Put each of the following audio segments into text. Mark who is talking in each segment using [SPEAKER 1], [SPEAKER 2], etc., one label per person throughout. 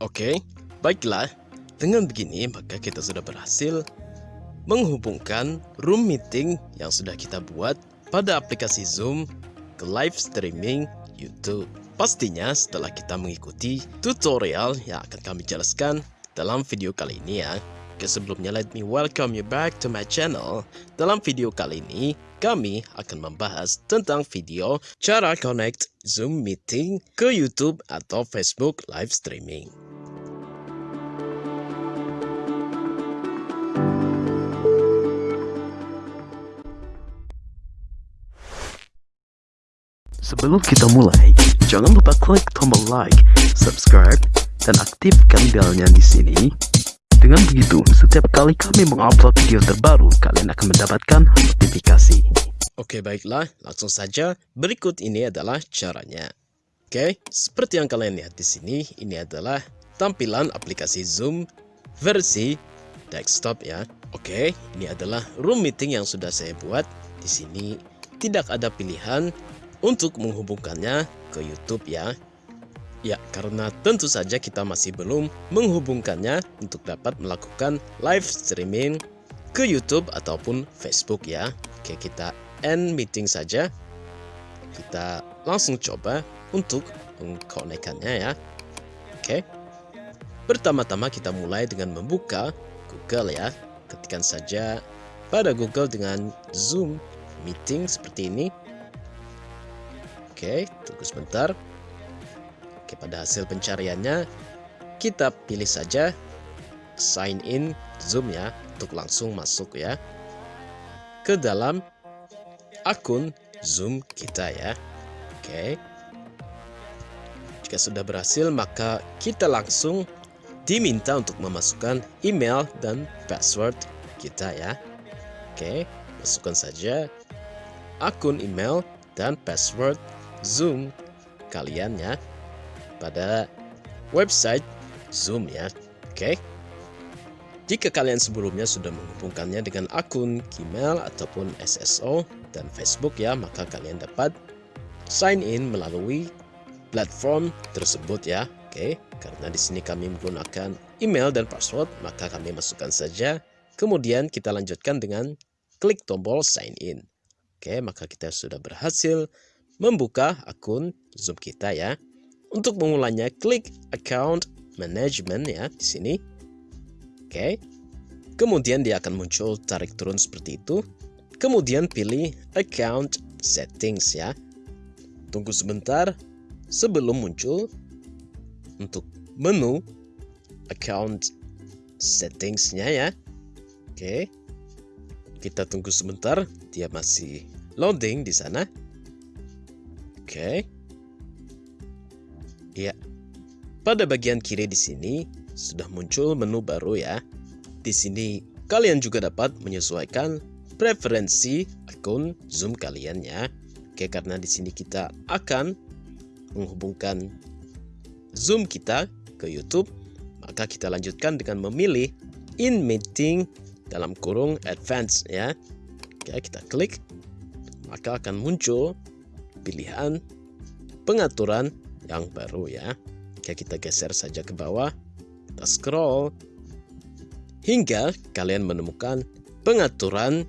[SPEAKER 1] Oke, baiklah. Dengan begini, maka kita sudah berhasil menghubungkan room meeting yang sudah kita buat pada aplikasi Zoom ke live streaming YouTube. Pastinya setelah kita mengikuti tutorial yang akan kami jelaskan dalam video kali ini ya. Oke sebelumnya let me welcome you back to my channel. Dalam video kali ini, kami akan membahas tentang video cara connect Zoom meeting ke YouTube atau Facebook live streaming. Sebelum kita mulai, jangan lupa klik tombol like, subscribe, dan aktifkan belnya di sini. Dengan begitu, setiap kali kami mengupload video terbaru, kalian akan mendapatkan notifikasi. Oke baiklah, langsung saja. Berikut ini adalah caranya. Oke, seperti yang kalian lihat di sini, ini adalah tampilan aplikasi Zoom versi desktop ya. Oke, ini adalah room meeting yang sudah saya buat. Di sini tidak ada pilihan untuk menghubungkannya ke YouTube ya. Ya, karena tentu saja kita masih belum menghubungkannya untuk dapat melakukan live streaming ke YouTube ataupun Facebook ya. Oke, kita end meeting saja. Kita langsung coba untuk mengkonekkannya ya. Oke. Pertama-tama kita mulai dengan membuka Google ya. Ketikkan saja pada Google dengan Zoom meeting seperti ini. Oke, tunggu sebentar. Oke, pada hasil pencariannya kita pilih saja sign in Zoom ya untuk langsung masuk ya ke dalam akun Zoom kita ya. Oke. Jika sudah berhasil maka kita langsung diminta untuk memasukkan email dan password kita ya. Oke, masukkan saja akun email dan password Zoom kalian ya pada website Zoom ya. Oke. Jika kalian sebelumnya sudah menghubungkannya dengan akun Gmail ataupun SSO dan Facebook ya, maka kalian dapat sign in melalui platform tersebut ya. Oke, karena di sini kami menggunakan email dan password, maka kami masukkan saja. Kemudian kita lanjutkan dengan klik tombol sign in. Oke, maka kita sudah berhasil membuka akun Zoom kita ya. Untuk memulainya, klik account management ya di sini. Oke. Kemudian dia akan muncul tarik turun seperti itu. Kemudian pilih account settings ya. Tunggu sebentar sebelum muncul untuk menu account settingsnya ya. Oke. Kita tunggu sebentar, dia masih loading di sana. Oke. Ya. Pada bagian kiri di sini sudah muncul menu baru ya. Di sini kalian juga dapat menyesuaikan preferensi akun Zoom kalian ya. Oke, karena di sini kita akan menghubungkan Zoom kita ke YouTube, maka kita lanjutkan dengan memilih in meeting dalam kurung advance ya. Oke, kita klik maka akan muncul pilihan pengaturan yang baru ya. Oke, kita geser saja ke bawah. Kita scroll hingga kalian menemukan pengaturan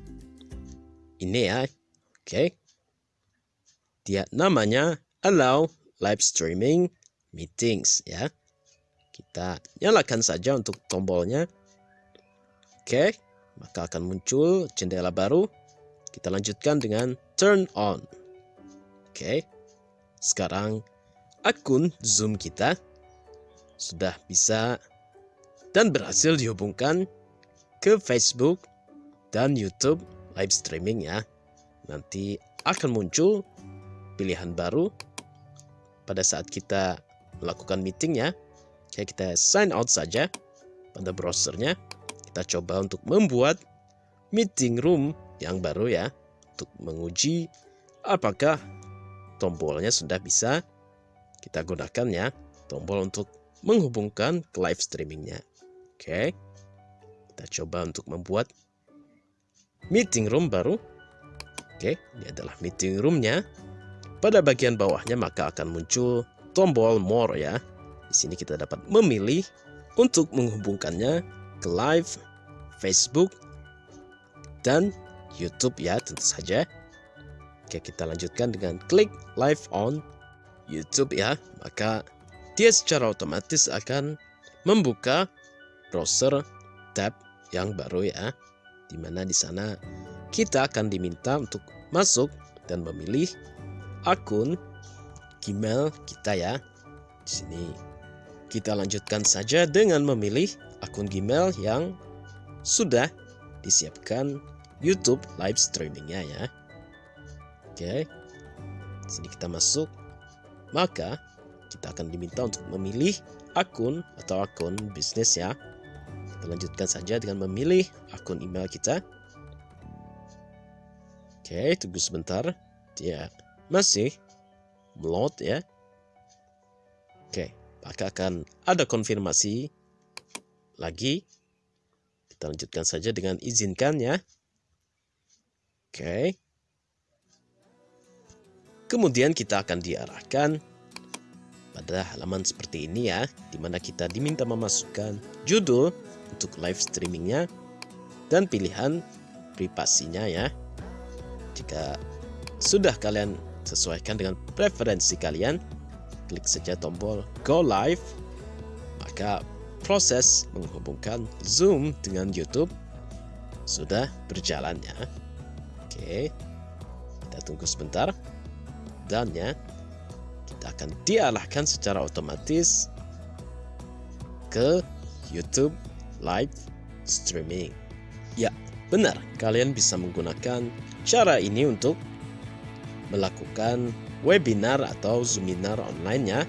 [SPEAKER 1] ini ya. Oke. Dia namanya allow live streaming meetings ya. Kita nyalakan saja untuk tombolnya. Oke, maka akan muncul jendela baru. Kita lanjutkan dengan turn on. Oke. Sekarang akun Zoom kita sudah bisa dan berhasil dihubungkan ke Facebook dan YouTube live streaming ya. Nanti akan muncul pilihan baru pada saat kita melakukan meeting ya. Jadi kita sign out saja pada browsernya. Kita coba untuk membuat meeting room yang baru ya untuk menguji apakah tombolnya sudah bisa kita gunakan ya. Tombol untuk menghubungkan ke live streamingnya. Oke. Kita coba untuk membuat meeting room baru. Oke ini adalah meeting roomnya. Pada bagian bawahnya maka akan muncul tombol more ya. Di sini kita dapat memilih untuk menghubungkannya ke live Facebook dan YouTube ya tentu saja. Oke, kita lanjutkan dengan klik live on YouTube ya. Maka dia secara otomatis akan membuka browser tab yang baru ya. Di mana di sana kita akan diminta untuk masuk dan memilih akun Gmail kita ya. Di sini kita lanjutkan saja dengan memilih akun Gmail yang sudah disiapkan YouTube live streamingnya ya. Oke, sini kita masuk. Maka kita akan diminta untuk memilih akun atau akun bisnis ya. Kita lanjutkan saja dengan memilih akun email kita. Oke, tunggu sebentar. Dia masih load ya. Oke, maka akan ada konfirmasi lagi. Kita lanjutkan saja dengan izinkan ya. Oke. Kemudian kita akan diarahkan pada halaman seperti ini ya, di mana kita diminta memasukkan judul untuk live streamingnya dan pilihan privasinya ya. Jika sudah kalian sesuaikan dengan preferensi kalian, klik saja tombol Go Live, maka proses menghubungkan Zoom dengan YouTube sudah berjalan ya. Oke, kita tunggu sebentar. Dan ya, kita akan diarahkan secara otomatis ke YouTube live streaming. Ya, benar, kalian bisa menggunakan cara ini untuk melakukan webinar atau seminar online ya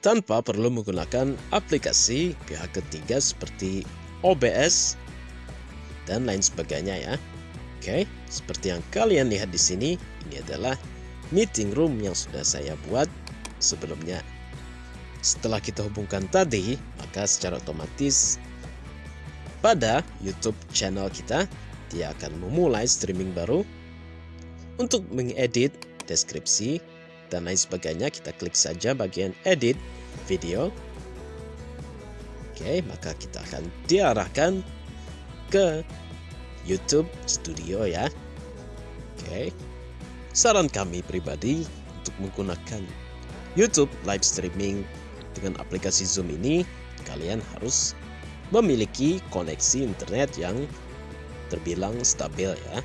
[SPEAKER 1] tanpa perlu menggunakan aplikasi pihak ketiga seperti OBS dan lain sebagainya ya. Oke, seperti yang kalian lihat di sini, ini adalah meeting room yang sudah saya buat sebelumnya. Setelah kita hubungkan tadi, maka secara otomatis pada YouTube channel kita, dia akan memulai streaming baru. Untuk mengedit deskripsi dan lain sebagainya, kita klik saja bagian edit video. Oke, maka kita akan diarahkan ke YouTube Studio ya. Oke. Saran kami pribadi untuk menggunakan YouTube live streaming dengan aplikasi Zoom ini, kalian harus memiliki koneksi internet yang terbilang stabil ya.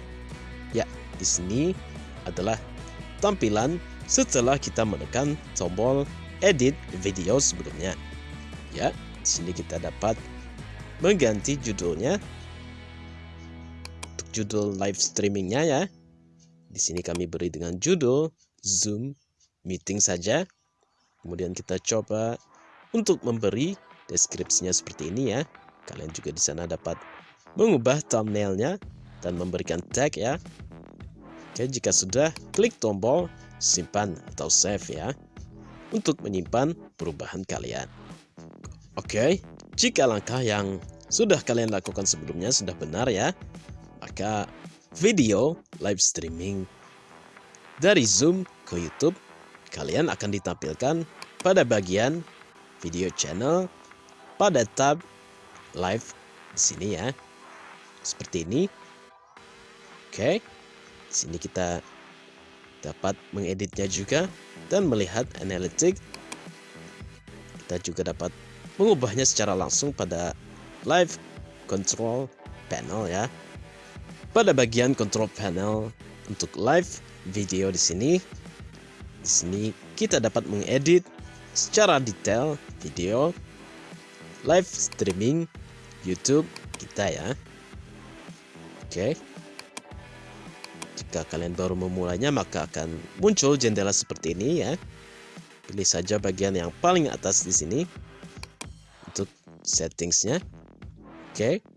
[SPEAKER 1] Ya, di sini adalah tampilan setelah kita menekan tombol edit video sebelumnya. Ya, di sini kita dapat mengganti judulnya judul live streamingnya ya. Di sini kami beri dengan judul Zoom Meeting saja. Kemudian kita coba untuk memberi deskripsinya seperti ini ya. Kalian juga di sana dapat mengubah thumbnailnya dan memberikan tag ya. Oke, jika sudah, klik tombol simpan atau save ya untuk menyimpan perubahan kalian. Oke, jika langkah yang sudah kalian lakukan sebelumnya sudah benar ya, maka video live streaming dari Zoom ke YouTube kalian akan ditampilkan pada bagian video channel pada tab live di sini ya. Seperti ini. Oke. Di sini kita dapat mengeditnya juga dan melihat analitik. Kita juga dapat mengubahnya secara langsung pada live control panel ya. Pada bagian control panel untuk live video di sini, di sini kita dapat mengedit secara detail video live streaming YouTube kita ya. Oke. Jika kalian baru memulainya maka akan muncul jendela seperti ini ya. Pilih saja bagian yang paling atas di sini untuk settingsnya. Oke.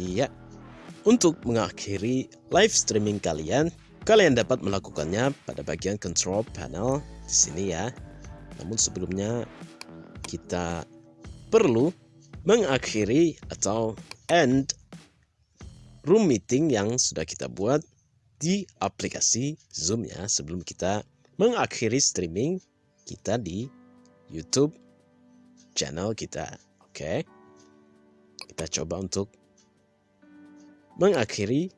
[SPEAKER 1] Iya. Untuk mengakhiri live streaming kalian, kalian dapat melakukannya pada bagian control panel di sini ya. Namun sebelumnya kita perlu mengakhiri atau end room meeting yang sudah kita buat di aplikasi Zoom ya sebelum kita mengakhiri streaming kita di YouTube channel kita. Oke. Kita coba untuk mengakhiri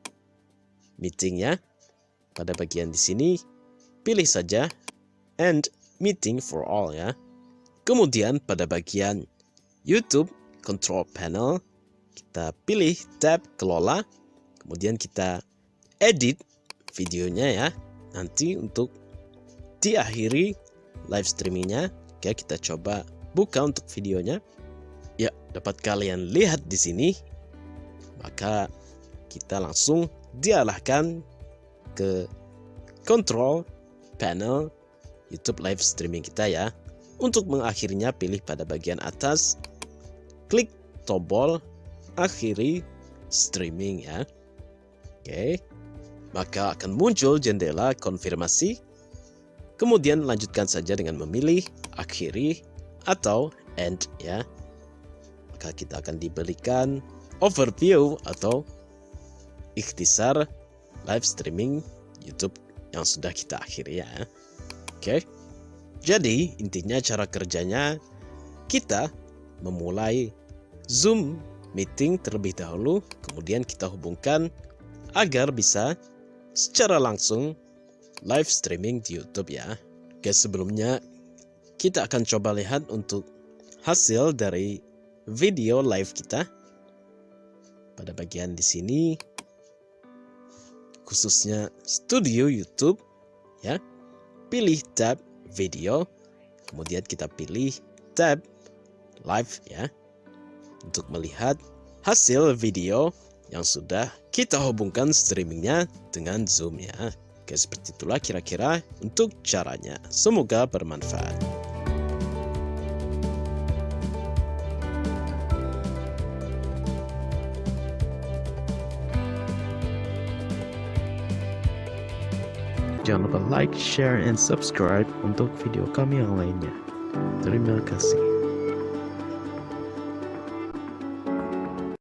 [SPEAKER 1] meetingnya. Pada bagian di sini pilih saja end meeting for all ya. Kemudian pada bagian YouTube control panel kita pilih tab kelola kemudian kita edit videonya ya nanti untuk diakhiri live streamingnya oke kita coba buka untuk videonya ya dapat kalian lihat di sini maka kita langsung diarahkan ke control panel YouTube live streaming kita ya. Untuk mengakhirinya pilih pada bagian atas klik tombol akhiri streaming ya. Oke maka akan muncul jendela konfirmasi. Kemudian lanjutkan saja dengan memilih akhiri atau end ya. Maka kita akan diberikan overview atau ikhtisar live streaming YouTube yang sudah kita akhiri ya oke jadi intinya cara kerjanya kita memulai Zoom meeting terlebih dahulu, kemudian kita hubungkan agar bisa secara langsung live streaming di YouTube ya. Oke, sebelumnya kita akan coba lihat untuk hasil dari video live kita. Pada bagian di sini khususnya studio YouTube ya. Pilih tab video, kemudian kita pilih tab live ya untuk melihat hasil video yang sudah kita hubungkan streamingnya dengan Zoom ya. Oke, seperti itulah kira-kira untuk caranya. Semoga bermanfaat. Jangan lupa like, share, and subscribe untuk video kami yang lainnya. Terima kasih.